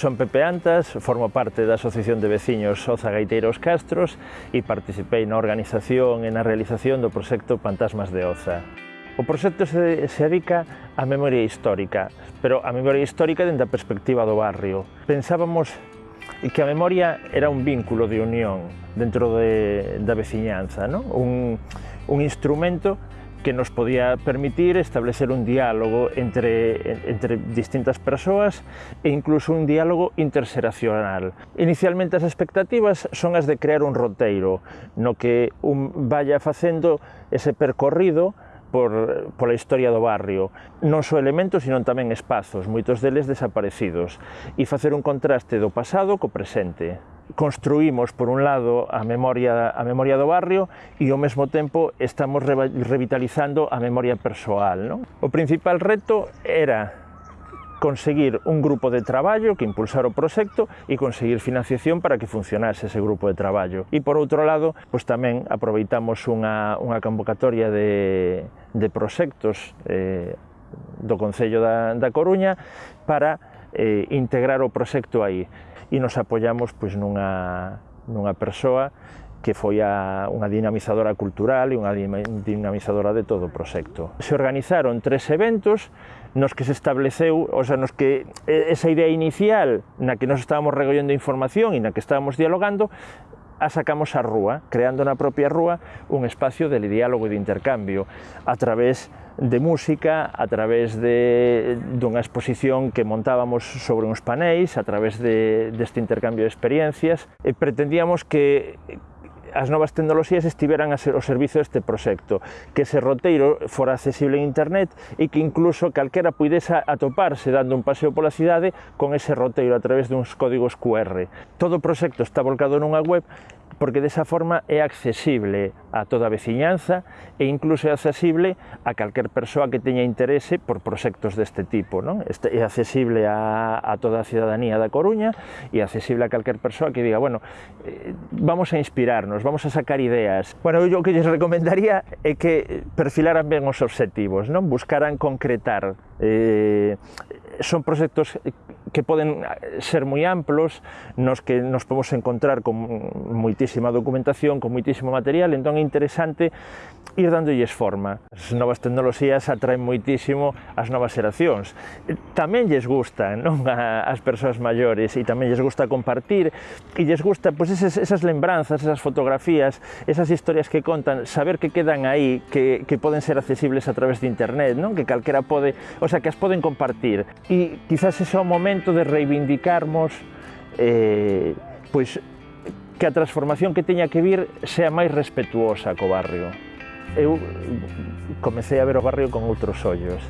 Son Pepe Antas, formo parte da Asociación de Veciños Oza Gaiteiros Castros e participei na organización e na realización do proxecto Fantasmas de Oza. O proxecto se, se dedica á memoria histórica, pero a memoria histórica dentro da perspectiva do barrio. Pensábamos que a memoria era un vínculo de unión dentro de, da veciñanza, non? Un, un instrumento que nos podía permitir establecer un diálogo entre, entre distintas persoas e incluso un diálogo interseracional. Inicialmente as expectativas son as de crear un roteiro no que un vaya facendo ese percorrido por, pola historia do barrio. Non só elementos, sino tamén espazos, moitos deles desaparecidos, e facer un contraste do pasado co presente construímos por un lado a memoria a memoria do barrio e ao mesmo tempo estamos revitalizando a memoria persoal, non? O principal reto era conseguir un grupo de traballo que impulsar o proxecto e conseguir financiación para que funcionase ese grupo de traballo. E por outro lado, pois tamén aproveitamos unha, unha convocatoria de, de proxectos eh, do Concello da, da Coruña para eh, integrar o proxecto aí. E nos apoyamos pois, nunha, nunha persoa que foi a, unha dinamizadora cultural e unha dinamizadora de todo o proxecto. Se organizaron tres eventos nos que se estableceu, ou sea, nos que esa idea inicial na que nos estábamos recollendo información e na que estábamos dialogando, sacamos á rúa, creando na propia rúa un espacio de diálogo e de intercambio a través de música, a través de dunha exposición que montábamos sobre uns panéis, a través de, deste intercambio de experiencias, e pretendíamos que as novas tecnoloxías estiveran a ser o servizo deste proxecto, que ese roteiro fora accesible en internet e que incluso calquera puidesa atoparse dando un paseo pola cidade con ese roteiro a través duns códigos QR. Todo o proxecto está volcado nunha web porque desa forma é accesible a toda a veciñanza e incluso é accesible a calquer persoa que teña interese por proxectos deste tipo. Non? Este é accesible a, a toda a cidadanía da Coruña e accesible a calquer persoa que diga, bueno, eh, vamos a inspirarnos, vamos a sacar ideas. Bueno, eu o que lles recomendaría é que perfilaran ben os objetivos, non? buscaran concretar. Eh, son proxectos que poden ser moi amplos, nos que nos podemos encontrar con moitísima documentación, con moitísimo material, entón é interesante ir dándolles forma. As novas tecnoloxías atraen moitísimo as novas xeracións. Tamén lles gusta non a, as persoas maiores e tamén lles gusta compartir e lles gusta pois, esas, esas lembranzas, esas fotografías, esas historias que contan, saber que quedan aí, que, que poden ser accesibles a través de internet, non? que calquera pode, o sea, que as poden compartir. E quizás ese é o momento de reivindicarmos eh, pois que a transformación que teña que vir sea máis respetuosa co barrio. Eu comecei a ver o barrio con outros ollos.